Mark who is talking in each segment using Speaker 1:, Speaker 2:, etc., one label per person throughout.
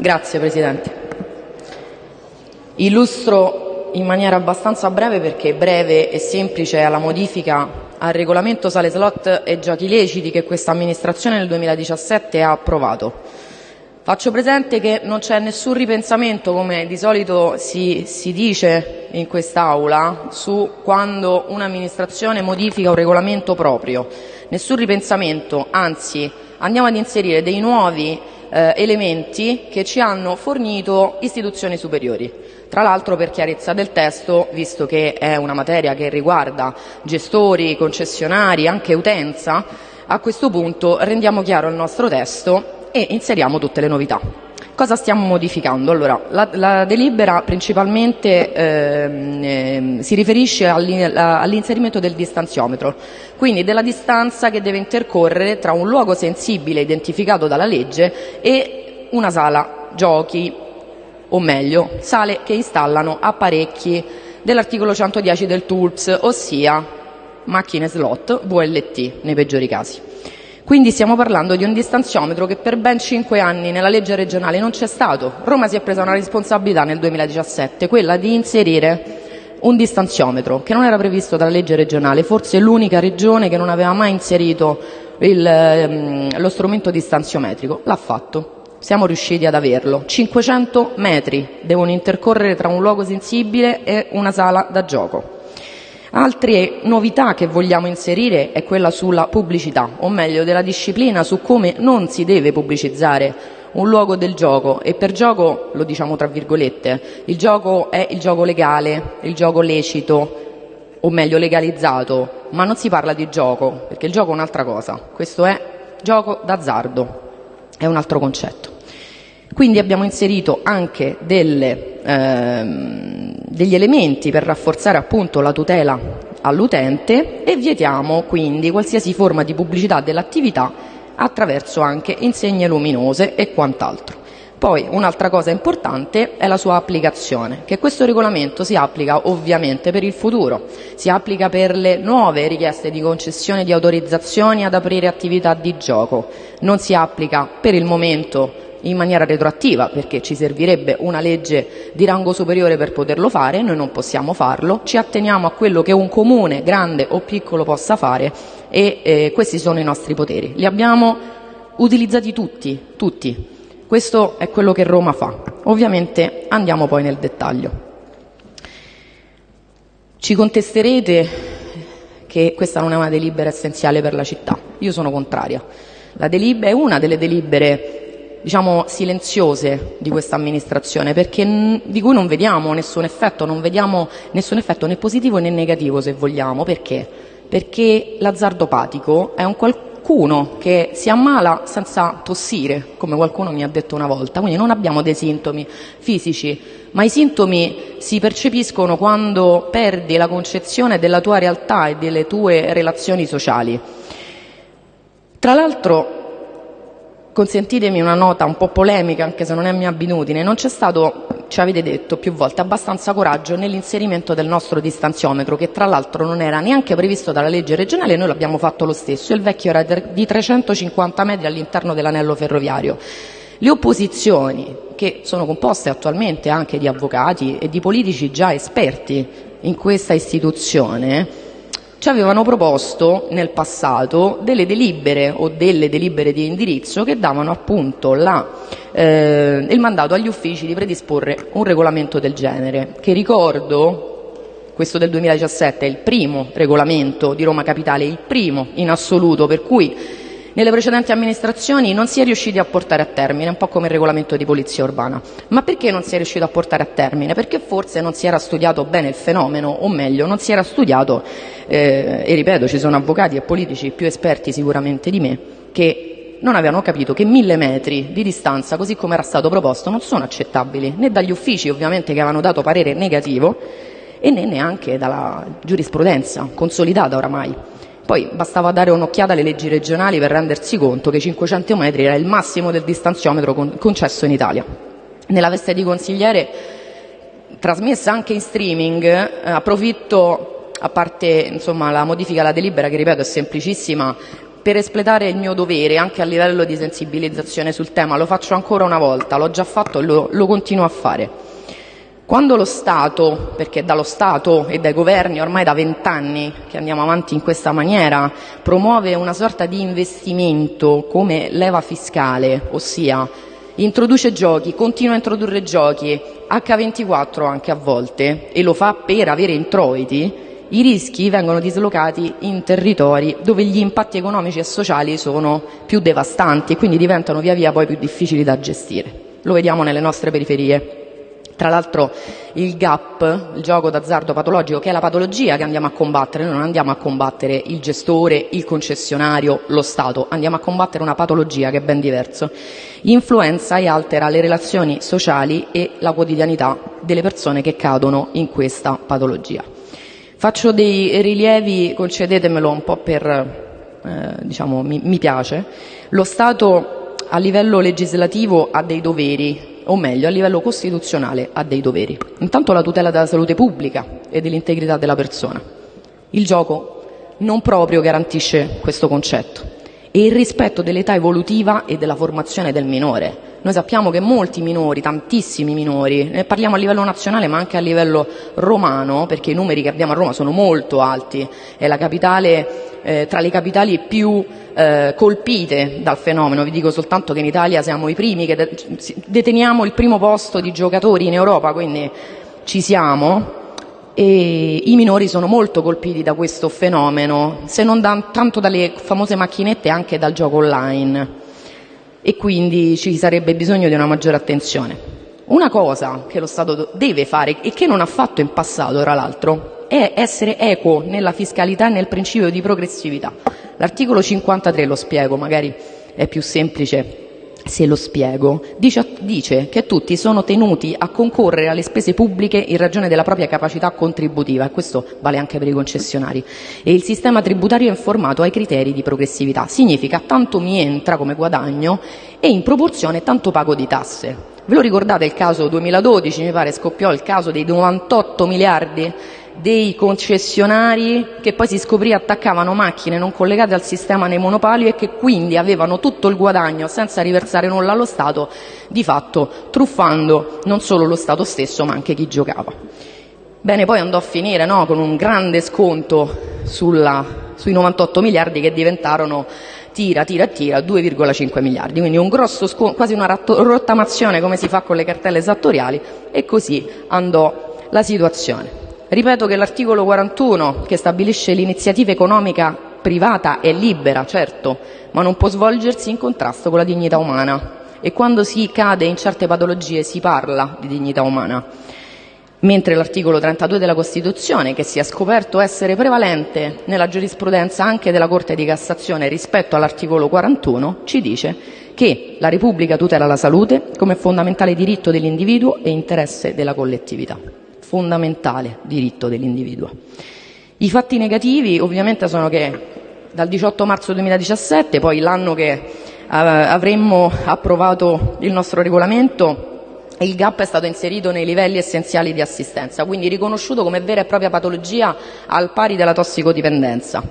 Speaker 1: Grazie Presidente. Illustro in maniera abbastanza breve, perché breve e semplice, è la modifica al regolamento sale slot e giochi leciti che questa amministrazione nel 2017 ha approvato. Faccio presente che non c'è nessun ripensamento, come di solito si, si dice in quest'Aula, su quando un'amministrazione modifica un regolamento proprio. Nessun ripensamento, anzi andiamo ad inserire dei nuovi eh, elementi che ci hanno fornito istituzioni superiori. Tra l'altro, per chiarezza del testo, visto che è una materia che riguarda gestori, concessionari, anche utenza, a questo punto rendiamo chiaro il nostro testo e inseriamo tutte le novità. Cosa stiamo modificando? Allora, la, la delibera principalmente eh, si riferisce all'inserimento del distanziometro, quindi della distanza che deve intercorrere tra un luogo sensibile identificato dalla legge e una sala giochi, o meglio, sale che installano apparecchi dell'articolo 110 del TULPS, ossia macchine slot VLT nei peggiori casi. Quindi stiamo parlando di un distanziometro che per ben cinque anni nella legge regionale non c'è stato. Roma si è presa una responsabilità nel 2017, quella di inserire un distanziometro che non era previsto dalla legge regionale, forse l'unica regione che non aveva mai inserito il, ehm, lo strumento distanziometrico. L'ha fatto, siamo riusciti ad averlo. 500 metri devono intercorrere tra un luogo sensibile e una sala da gioco. Altre novità che vogliamo inserire è quella sulla pubblicità, o meglio della disciplina su come non si deve pubblicizzare un luogo del gioco. E per gioco lo diciamo tra virgolette, il gioco è il gioco legale, il gioco lecito o meglio legalizzato, ma non si parla di gioco perché il gioco è un'altra cosa, questo è gioco d'azzardo, è un altro concetto. Quindi abbiamo inserito anche delle, ehm, degli elementi per rafforzare appunto la tutela all'utente e vietiamo quindi qualsiasi forma di pubblicità dell'attività attraverso anche insegne luminose e quant'altro. Poi un'altra cosa importante è la sua applicazione, che questo regolamento si applica ovviamente per il futuro, si applica per le nuove richieste di concessione di autorizzazioni ad aprire attività di gioco, non si applica per il momento in maniera retroattiva, perché ci servirebbe una legge di rango superiore per poterlo fare, noi non possiamo farlo, ci atteniamo a quello che un comune, grande o piccolo, possa fare e eh, questi sono i nostri poteri. Li abbiamo utilizzati tutti, tutti. Questo è quello che Roma fa. Ovviamente andiamo poi nel dettaglio. Ci contesterete che questa non è una delibera essenziale per la città. Io sono contraria. La delibera è una delle delibere diciamo, silenziose di questa amministrazione, perché di cui non vediamo nessun effetto, non vediamo nessun effetto né positivo né negativo se vogliamo. Perché? Perché l'azzardopatico è un qualcuno che si ammala senza tossire, come qualcuno mi ha detto una volta, quindi non abbiamo dei sintomi fisici, ma i sintomi si percepiscono quando perdi la concezione della tua realtà e delle tue relazioni sociali. Tra l'altro Consentitemi una nota un po' polemica, anche se non è mia abitudine, non c'è stato, ci avete detto più volte, abbastanza coraggio nell'inserimento del nostro distanziometro, che tra l'altro non era neanche previsto dalla legge regionale e noi l'abbiamo fatto lo stesso. Il vecchio era di 350 metri all'interno dell'anello ferroviario. Le opposizioni, che sono composte attualmente anche di avvocati e di politici già esperti in questa istituzione, ci avevano proposto nel passato delle delibere o delle delibere di indirizzo che davano appunto eh, il mandato agli uffici di predisporre un regolamento del genere, che ricordo, questo del 2017 è il primo regolamento di Roma Capitale, il primo in assoluto, per cui nelle precedenti amministrazioni non si è riusciti a portare a termine, un po' come il regolamento di polizia urbana. Ma perché non si è riuscito a portare a termine? Perché forse non si era studiato bene il fenomeno, o meglio, non si era studiato, eh, e ripeto, ci sono avvocati e politici più esperti sicuramente di me, che non avevano capito che mille metri di distanza, così come era stato proposto, non sono accettabili né dagli uffici ovviamente che avevano dato parere negativo e né neanche dalla giurisprudenza consolidata oramai. Poi bastava dare un'occhiata alle leggi regionali per rendersi conto che 500 metri era il massimo del distanziometro concesso in Italia. Nella veste di consigliere, trasmessa anche in streaming, eh, approfitto, a parte insomma, la modifica alla delibera che ripeto è semplicissima, per espletare il mio dovere anche a livello di sensibilizzazione sul tema. Lo faccio ancora una volta, l'ho già fatto e lo, lo continuo a fare. Quando lo Stato, perché dallo Stato e dai governi ormai da vent'anni che andiamo avanti in questa maniera, promuove una sorta di investimento come leva fiscale, ossia introduce giochi, continua a introdurre giochi, H24 anche a volte, e lo fa per avere introiti, i rischi vengono dislocati in territori dove gli impatti economici e sociali sono più devastanti e quindi diventano via via poi più difficili da gestire. Lo vediamo nelle nostre periferie. Tra l'altro il GAP, il gioco d'azzardo patologico, che è la patologia che andiamo a combattere, noi non andiamo a combattere il gestore, il concessionario, lo Stato, andiamo a combattere una patologia che è ben diverso, influenza e altera le relazioni sociali e la quotidianità delle persone che cadono in questa patologia. Faccio dei rilievi, concedetemelo un po' per, eh, diciamo, mi, mi piace. Lo Stato a livello legislativo ha dei doveri o meglio a livello costituzionale, ha dei doveri. Intanto la tutela della salute pubblica e dell'integrità della persona. Il gioco non proprio garantisce questo concetto e il rispetto dell'età evolutiva e della formazione del minore. Noi sappiamo che molti minori, tantissimi minori, ne parliamo a livello nazionale ma anche a livello romano, perché i numeri che abbiamo a Roma sono molto alti, è la capitale, eh, tra le capitali più eh, colpite dal fenomeno. Vi dico soltanto che in Italia siamo i primi che deteniamo il primo posto di giocatori in Europa, quindi ci siamo. E I minori sono molto colpiti da questo fenomeno, se non da, tanto dalle famose macchinette, anche dal gioco online. E quindi ci sarebbe bisogno di una maggiore attenzione. Una cosa che lo Stato deve fare e che non ha fatto in passato, tra l'altro, è essere equo nella fiscalità e nel principio di progressività. L'articolo 53 lo spiego, magari è più semplice se lo spiego, dice, che tutti sono tenuti a concorrere alle spese pubbliche in ragione della propria capacità contributiva, e questo vale anche per i concessionari, e il sistema tributario è informato ai criteri di progressività. Significa tanto mi entra come guadagno e in proporzione tanto pago di tasse. Ve lo ricordate il caso 2012, mi pare scoppiò il caso dei 98 miliardi dei concessionari che poi si scoprì attaccavano macchine non collegate al sistema nei monopoli e che quindi avevano tutto il guadagno senza riversare nulla allo Stato, di fatto truffando non solo lo Stato stesso ma anche chi giocava. Bene, poi andò a finire no, con un grande sconto sulla, sui 98 miliardi che diventarono tira, tira, tira 2,5 miliardi, quindi un grosso sconto, quasi una rottamazione come si fa con le cartelle esattoriali e così andò la situazione. Ripeto che l'articolo 41, che stabilisce l'iniziativa economica privata, è libera, certo, ma non può svolgersi in contrasto con la dignità umana e quando si cade in certe patologie si parla di dignità umana. Mentre l'articolo 32 della Costituzione, che si è scoperto essere prevalente nella giurisprudenza anche della Corte di Cassazione rispetto all'articolo 41, ci dice che la Repubblica tutela la salute come fondamentale diritto dell'individuo e interesse della collettività fondamentale diritto dell'individuo. I fatti negativi ovviamente sono che dal 18 marzo 2017, poi l'anno che eh, avremmo approvato il nostro regolamento, il GAP è stato inserito nei livelli essenziali di assistenza, quindi riconosciuto come vera e propria patologia al pari della tossicodipendenza.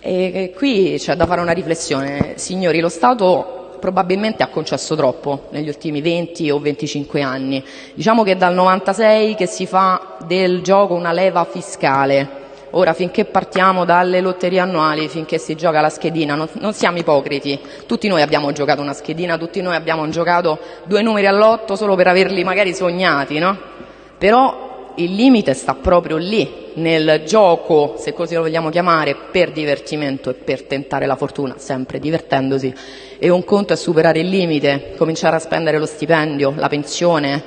Speaker 1: E qui c'è da fare una riflessione. Signori, lo Stato probabilmente ha concesso troppo negli ultimi 20 o 25 anni. Diciamo che dal 96 che si fa del gioco una leva fiscale. Ora, finché partiamo dalle lotterie annuali, finché si gioca la schedina, non, non, siamo ipocriti. Tutti noi abbiamo giocato una schedina, tutti noi abbiamo giocato due numeri all'otto solo per averli magari sognati, no? Però il limite sta proprio lì, nel gioco, se così lo vogliamo chiamare, per divertimento e per tentare la fortuna, sempre divertendosi. E un conto è superare il limite, cominciare a spendere lo stipendio, la pensione,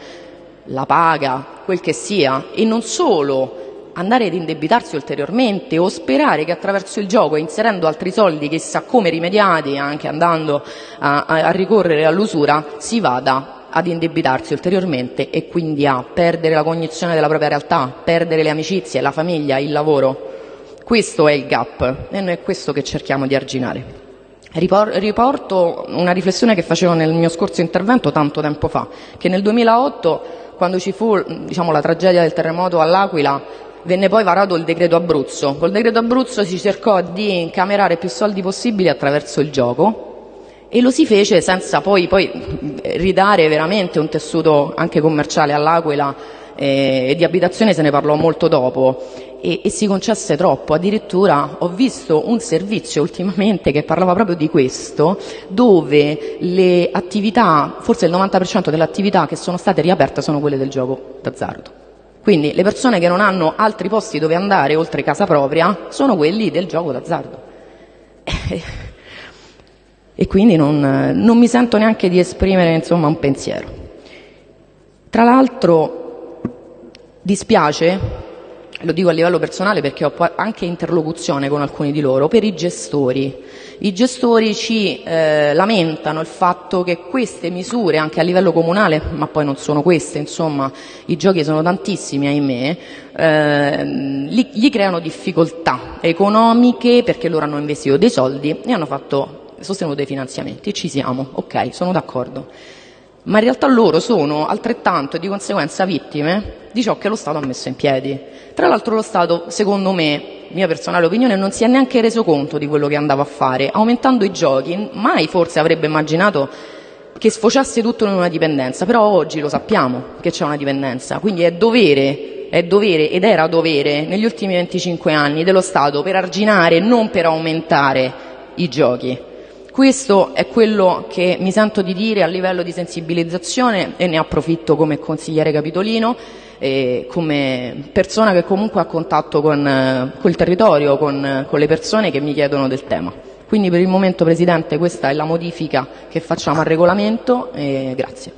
Speaker 1: la paga, quel che sia, e non solo andare ad indebitarsi ulteriormente o sperare che attraverso il gioco, inserendo altri soldi, chissà come rimediati, anche andando a, a, ricorrere all'usura, si vada ad indebitarsi ulteriormente e quindi a perdere la cognizione della propria realtà, perdere le amicizie, la famiglia, il lavoro. Questo è il gap e noi è questo che cerchiamo di arginare. Riporto una riflessione che facevo nel mio scorso intervento tanto tempo fa, che nel 2008, quando ci fu diciamo, la tragedia del terremoto all'Aquila, venne poi varato il decreto Abruzzo. Col decreto Abruzzo si cercò di incamerare più soldi possibili attraverso il gioco e lo si fece senza poi, poi ridare veramente un tessuto anche commerciale all'Aquila eh, e di abitazione se ne parlò molto dopo e, e, si concesse troppo. Addirittura ho visto un servizio ultimamente che parlava proprio di questo, dove le attività, forse il 90% delle attività che sono state riaperte sono quelle del gioco d'azzardo. Quindi le persone che non hanno altri posti dove andare oltre casa propria sono quelli del gioco d'azzardo. E quindi non, non mi sento neanche di esprimere insomma, un pensiero. Tra l'altro dispiace lo dico a livello personale perché ho anche interlocuzione con alcuni di loro, per i gestori. I gestori ci eh, lamentano il fatto che queste misure, anche a livello comunale, ma poi non sono queste, insomma, i giochi sono tantissimi, ahimè, eh, gli, gli creano difficoltà economiche perché loro hanno investito dei soldi e hanno fatto, sostenuto dei finanziamenti. Ci siamo, ok, sono d'accordo ma in realtà loro sono altrettanto e di conseguenza vittime di ciò che lo Stato ha messo in piedi. Tra l'altro lo Stato, secondo me, mia personale opinione, non si è neanche reso conto di quello che andava a fare, aumentando i giochi, mai forse avrebbe immaginato che sfociasse tutto in una dipendenza, però oggi lo sappiamo che c'è una dipendenza, quindi è dovere, è dovere ed era dovere negli ultimi 25 anni dello Stato per arginare, non per aumentare i giochi. Questo è quello che mi sento di dire a livello di sensibilizzazione e ne approfitto come consigliere capitolino e come persona che comunque ha contatto con, eh, col territorio, con, con le persone che mi chiedono del tema. Quindi per il momento Presidente questa è la modifica che facciamo al regolamento e grazie.